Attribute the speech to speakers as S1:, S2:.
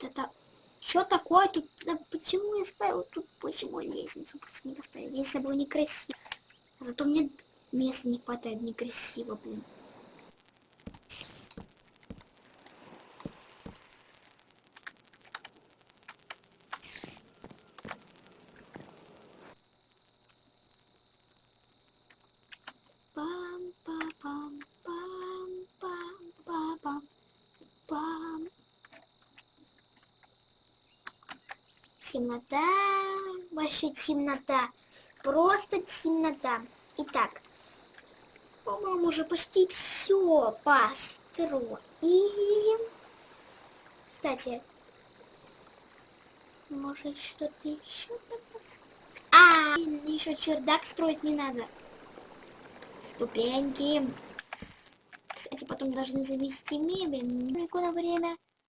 S1: Это... Что такое тут? Да почему я ставил тут? Почему я лестницу просто не поставил? Если бы некрасиво. Зато мне места не хватает некрасиво, блин. пам Темнота, вообще темнота, просто темнота. Итак, по-моему, уже почти все построили. Кстати, может что-то еще А, еще чердак строить не надо ступеньки. Кстати, потом должны завести мебель. Прикольное время.